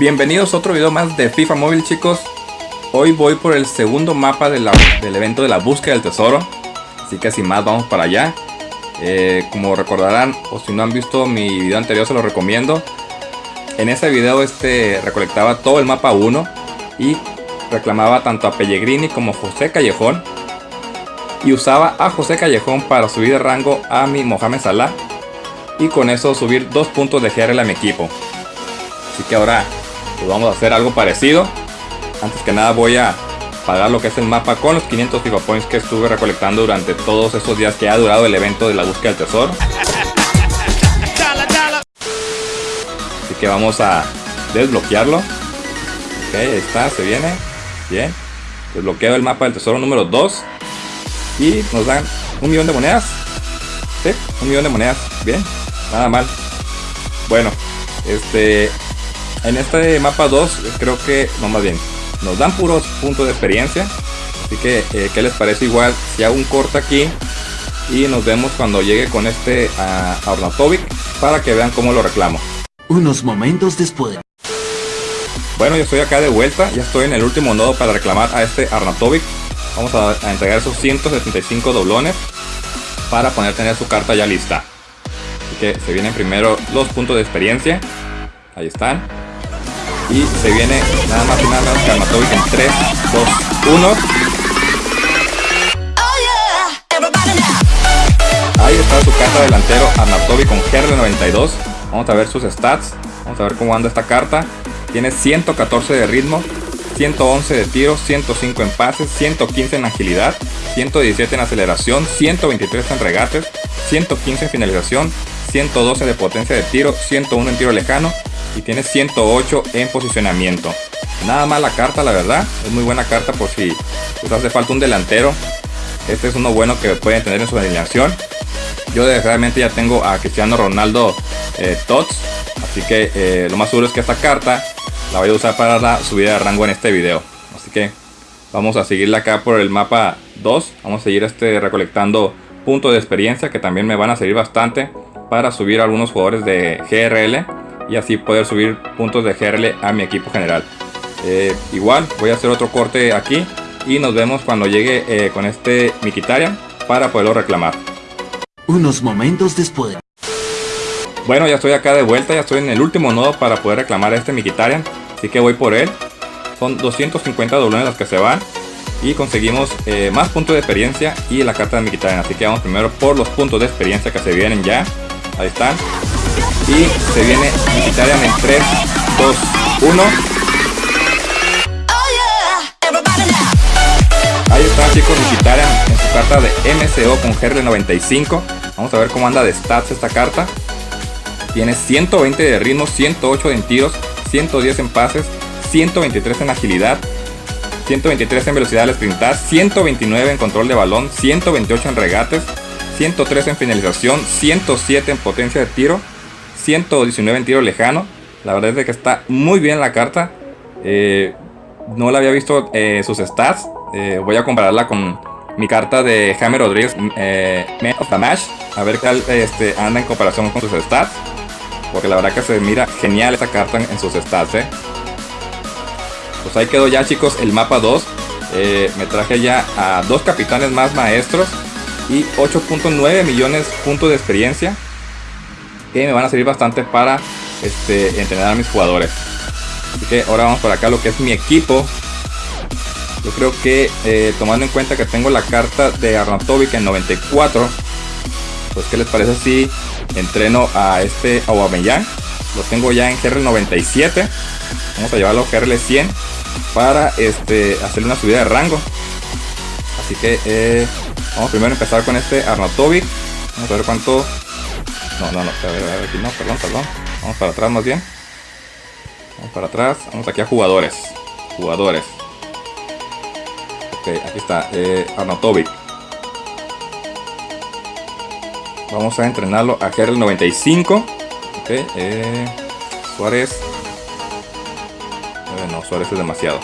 Bienvenidos a otro video más de FIFA Móvil chicos. Hoy voy por el segundo mapa del evento de la búsqueda del tesoro. Así que sin más vamos para allá. Eh, Como recordarán o si no han visto mi video anterior se lo recomiendo. En ese video este recolectaba todo el mapa 1 Y reclamaba tanto a Pellegrini como José Callejón. Y usaba a José Callejón para subir de rango a mi Mohamed Salah Y con eso subir dos puntos de GRL a mi equipo. Así que ahora pues vamos a hacer algo parecido. Antes que nada voy a pagar lo que es el mapa con los 500 FIFA Points que estuve recolectando durante todos esos días que ha durado el evento de la búsqueda del tesoro. Así que vamos a desbloquearlo. Ok, ahí está, se viene. Bien. Desbloqueo el mapa del tesoro número 2. Y nos dan un millón de monedas. Sí, un millón de monedas. Bien, nada mal. Bueno, este en este mapa 2 creo que, no más bien, nos dan puros puntos de experiencia. Así que, eh, ¿qué les parece igual si hago un corte aquí? Y nos vemos cuando llegue con este a, Ornatovic para que vean cómo lo reclamo. Unos momentos después. Bueno, yo estoy acá de vuelta, ya estoy en el último nodo para reclamar a este Arnatovic. Vamos a, a entregar esos 175 doblones para poner tener su carta ya lista. Así que se vienen primero los puntos de experiencia. Ahí están. Y se viene nada más y nada menos que Armatovic en 3, 2, 1. Ahí está su carta delantero Arnautovic con GR92. Vamos a ver sus stats. Vamos a ver cómo anda esta carta. Tiene 114 de ritmo, 111 de tiro, 105 en pases, 115 en agilidad, 117 en aceleración, 123 en regates, 115 en finalización, 112 de potencia de tiro, 101 en tiro lejano, y tiene 108 en posicionamiento. Nada más la carta, la verdad. Es muy buena carta por si les hace falta un delantero. Este es uno bueno que pueden tener en su alineación. Yo desgraciadamente ya tengo a Cristiano Ronaldo eh, Tots. Así que eh, lo más seguro es que esta carta la voy a usar para la subida de rango en este video. Así que vamos a seguirla acá por el mapa 2. Vamos a seguir este recolectando puntos de experiencia que también me van a servir bastante para subir a algunos jugadores de GRL y así poder subir puntos de GRL a mi equipo general. Eh, igual voy a hacer otro corte aquí y nos vemos cuando llegue eh, con este Mikitarian para poderlo reclamar. Unos momentos después. Bueno, ya estoy acá de vuelta, ya estoy en el último nodo para poder reclamar este Mikitarian. Así que voy por él. Son 250 doblones las que se van. Y conseguimos eh, más puntos de experiencia y la carta de Mikitarian. Así que vamos primero por los puntos de experiencia que se vienen ya. Ahí están. Y se viene Mikitarian en 3, 2, 1. Ahí está chicos Mikitarian en su carta de MCO con GR95. Vamos a ver cómo anda de stats esta carta. Tiene 120 de ritmo, 108 en tiros, 110 en pases, 123 en agilidad, 123 en velocidad al sprintar, 129 en control de balón, 128 en regates, 103 en finalización, 107 en potencia de tiro, 119 en tiro lejano. La verdad es que está muy bien la carta. Eh, no la había visto eh, sus stats. Eh, voy a compararla con mi carta de Jaime Rodríguez, Man of the. A ver qué este, anda en comparación con sus stats. Porque la verdad que se mira genial esta carta en, sus stats. Pues ahí quedó ya chicos el mapa 2. me traje ya a dos capitanes más maestros. Y 8.9 millones puntos de experiencia que me van a servir bastante para este, entrenar a mis jugadores. Así que ahora vamos para acá lo que es mi equipo. Yo creo que eh, tomando en cuenta que tengo la carta de Arnautovic en 94, pues qué les parece si entreno a este Aubameyang. Lo tengo ya en GR 97. Vamos a llevarlo a GRL 100 para este, hacerle una subida de rango. Así que eh, vamos primero a empezar con este Arnautovic. Vamos a ver cuánto no, no, no, aquí no, perdón, perdón. Vamos para atrás más bien. Vamos para atrás. Vamos aquí a jugadores. Jugadores. Ok, aquí está. Eh. Vamos a entrenarlo a GR 95. Ok, eh, Suárez. Eh, no, Suárez es demasiado.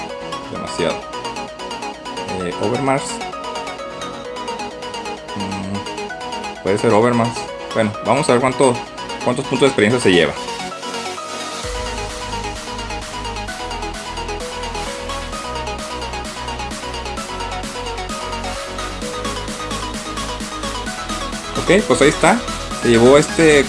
Demasiado. Eh, Overmars. Mm, puede ser Overmars. Bueno, vamos a ver cuánto, cuántos puntos de experiencia se lleva. Ok, pues ahí está. Se llevó este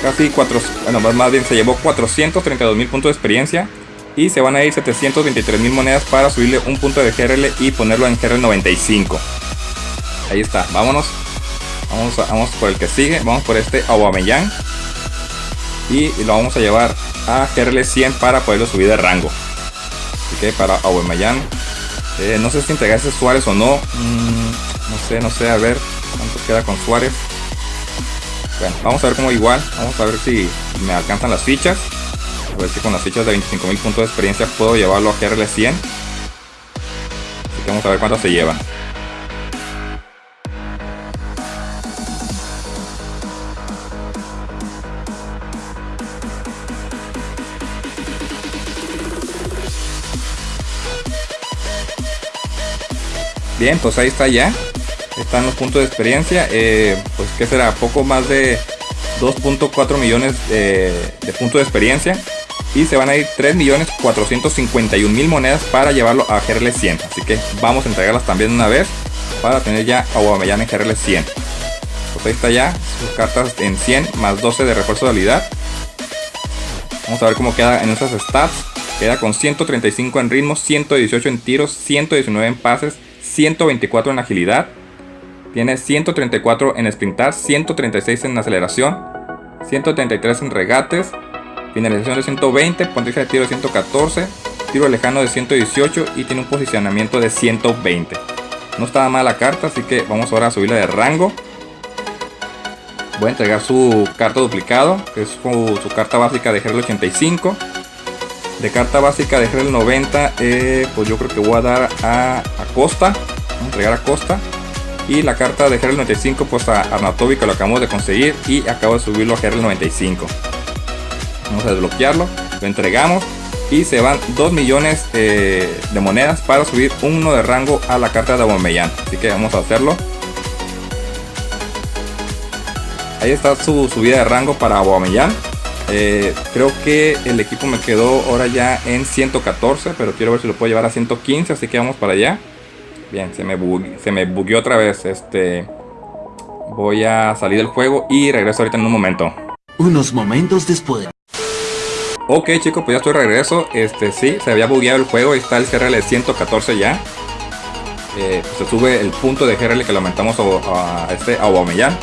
casi 4, bueno, más, más bien se llevó 432 mil puntos de experiencia y se van a ir 723 mil monedas para subirle un punto de GRL y ponerlo en GRL 95. Ahí está, vámonos Vamos, vamos por el que sigue, vamos por este Aubameyang y lo vamos a llevar a GRL 100 para poderlo subir de rango. Así que para Aubameyang, eh, no sé si entregarse Suárez o no. Mm, no sé, no sé, a ver cuánto queda con Suárez. Bueno, vamos a ver cómo igual. Vamos a ver si me alcanzan las fichas. A ver si con las fichas de 25.000 puntos de experiencia puedo llevarlo a GRL 100. Así que vamos a ver cuánto se lleva. Bien, pues ahí está ya están los puntos de experiencia. Eh, pues que será poco más de 2.4 millones de, puntos de experiencia. Y se van a ir 3.451.000 monedas para llevarlo a GRL 100. Así que vamos a entregarlas también una vez para tener ya a Aubameyang en GRL 100. Pues ahí está ya sus cartas en 100 más 12 de refuerzo de habilidad. Vamos a ver cómo queda en esas stats. Queda con 135 en ritmo, 118 en tiros, 119 en pases, 124 en agilidad, tiene 134 en sprintar, 136 en aceleración, 133 en regates, finalización de 120, potencia de tiro de 114, tiro lejano de 118 y tiene un posicionamiento de 120. No estaba mal la carta, así que vamos ahora a subirla de rango. Voy a entregar su carta duplicado, que es su, carta básica de GRL 85. De carta básica de GRL 90, eh, pues yo creo que voy a dar a, a Costa. A entregar a Costa. Y la carta de GRL 95 pues a Arnautovic que lo acabamos de conseguir y acabo de subirlo a GRL 95. Vamos a desbloquearlo, lo entregamos y se van 2 millones eh, de monedas para subir uno de rango a la carta de Aubameyang. Así que vamos a hacerlo. Ahí está su subida de rango para Aubameyang. Eh, creo que el equipo me quedó ahora ya en 114, pero quiero ver si lo puedo llevar a 115, así que vamos para allá. Bien, se me, se me bugueó otra vez. Este, voy a salir del juego y regreso ahorita en un momento. Unos momentos después. Ok chicos, pues ya estoy de regreso. Este, sí, se había bugueado el juego. Está el CRL 114 ya. Eh, pues se sube el punto de GRL que lo aumentamos a, este a Aubameyang.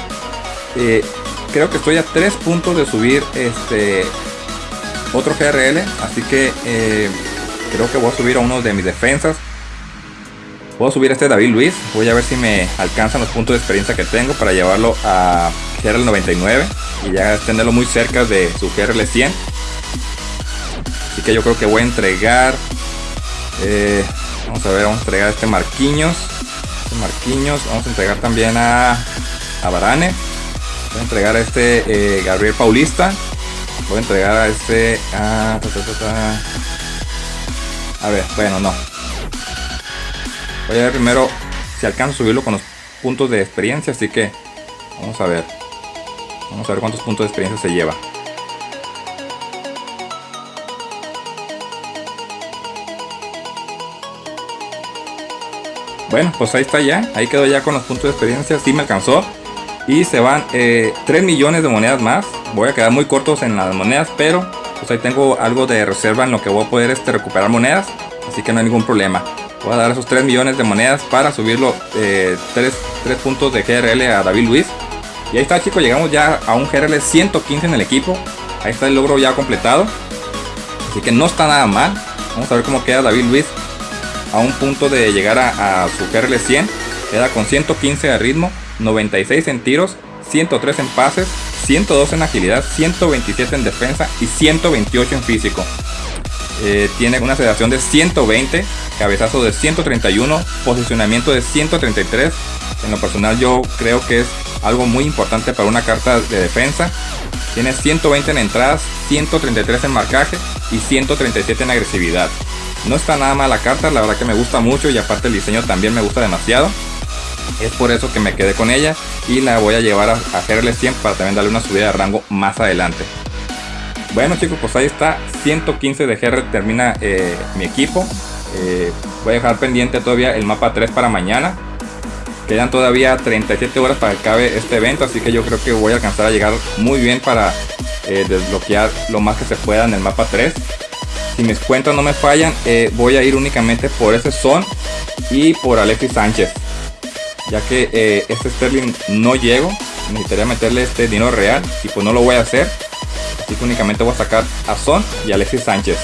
Eh, creo que estoy a 3 puntos de subir este otro GRL. Así que eh, creo que voy a subir a uno de mis defensas. Subir a este David Luis. Voy a ver si me alcanzan los puntos de experiencia que tengo para llevarlo a GRL 99 y ya tenerlo muy cerca de su GRL 100. Así que yo creo que voy a entregar. Eh, vamos a ver, vamos a entregar este Marquiños. Este Marquiños. Vamos a entregar también a, Varane. Voy a entregar a este eh, Gabriel Paulista. Voy a entregar a este. a ver, bueno, no. Voy a ver primero si alcanzo a subirlo con los puntos de experiencia, así que vamos a ver. Vamos a ver cuántos puntos de experiencia se lleva. Bueno, pues ahí está ya. Ahí quedó ya con los puntos de experiencia. Sí me alcanzó. Y se van 3 eh, millones de monedas más. Voy a quedar muy cortos en las monedas, pero pues ahí tengo algo de reserva en lo que voy a poder este, recuperar monedas. Así que no hay ningún problema. Voy a dar esos 3 millones de monedas para subirlo 3, eh, puntos de GRL a David Luis. Y ahí está chicos, llegamos ya a un GRL 115 en el equipo. Ahí está el logro ya completado. Así que no está nada mal. Vamos a ver cómo queda David Luis a un punto de llegar a, su GRL 100. Queda con 115 de ritmo, 96 en tiros, 103 en pases, 102 en agilidad, 127 en defensa y 128 en físico. Eh, tiene una aceleración de 120, cabezazo de 131, posicionamiento de 133. En lo personal yo creo que es algo muy importante para una carta de defensa. Tiene 120 en entradas, 133 en marcaje y 137 en agresividad. No está nada mal la carta, la verdad que me gusta mucho y aparte el diseño también me gusta demasiado. Es por eso que me quedé con ella y la voy a llevar a, a 100 para también darle una subida de rango más adelante. Bueno chicos, pues ahí está, 115 de GR termina eh, mi equipo. Eh, voy a dejar pendiente todavía el mapa 3 para mañana. Quedan todavía 37 horas para que acabe este evento, así que yo creo que voy a alcanzar a llegar muy bien para eh, desbloquear lo más que se pueda en el mapa 3. Si mis cuentas no me fallan, voy a ir únicamente por ese son y por Alexis Sánchez. Ya que eh, este Sterling no llego, necesitaría meterle este dinero real y pues no lo voy a hacer. Así que únicamente voy a sacar a Son y Alexis Sánchez.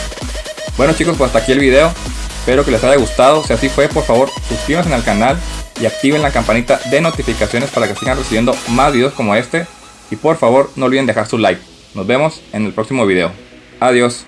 Bueno chicos, pues hasta aquí el video. Espero que les haya gustado. Si así fue, por favor, suscríbanse al canal y activen la campanita de notificaciones para que sigan recibiendo más videos como este. Y por favor, no olviden dejar su like. Nos vemos en el próximo video. Adiós.